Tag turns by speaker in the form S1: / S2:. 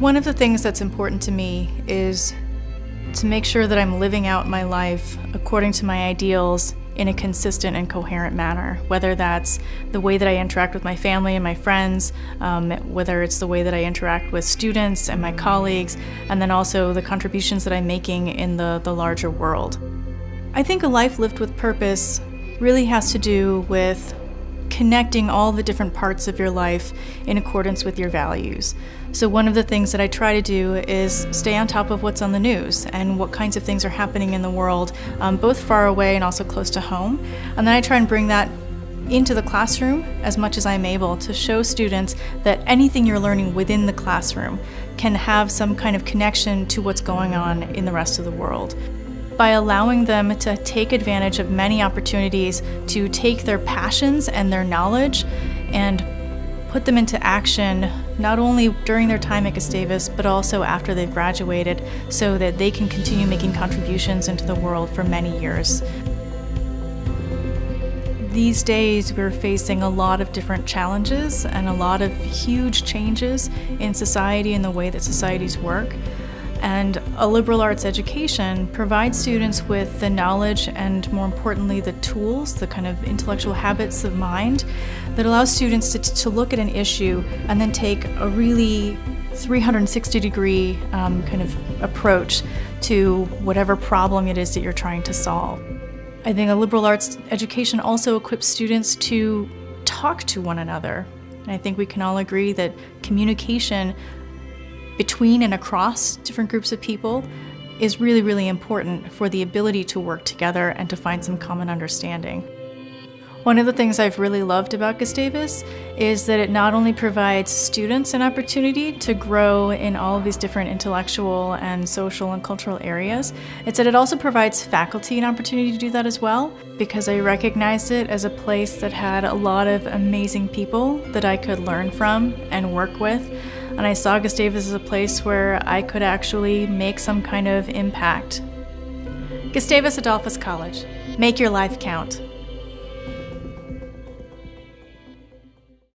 S1: One of the things that's important to me is to make sure that I'm living out my life according to my ideals in a consistent and coherent manner, whether that's the way that I interact with my family and my friends, um, whether it's the way that I interact with students and my colleagues, and then also the contributions that I'm making in the, the larger world. I think a life lived with purpose really has to do with connecting all the different parts of your life in accordance with your values. So one of the things that I try to do is stay on top of what's on the news and what kinds of things are happening in the world, um, both far away and also close to home. And then I try and bring that into the classroom as much as I'm able to show students that anything you're learning within the classroom can have some kind of connection to what's going on in the rest of the world by allowing them to take advantage of many opportunities to take their passions and their knowledge and put them into action not only during their time at Gustavus but also after they've graduated so that they can continue making contributions into the world for many years. These days we're facing a lot of different challenges and a lot of huge changes in society and the way that societies work. And a liberal arts education provides students with the knowledge and more importantly the tools, the kind of intellectual habits of mind that allows students to, to look at an issue and then take a really 360 degree um, kind of approach to whatever problem it is that you're trying to solve. I think a liberal arts education also equips students to talk to one another. And I think we can all agree that communication between and across different groups of people is really, really important for the ability to work together and to find some common understanding. One of the things I've really loved about Gustavus is that it not only provides students an opportunity to grow in all of these different intellectual and social and cultural areas, it's that it also provides faculty an opportunity to do that as well because I recognized it as a place that had a lot of amazing people that I could learn from and work with and I saw Gustavus as a place where I could actually make some kind of impact. Gustavus Adolphus College. Make your life count.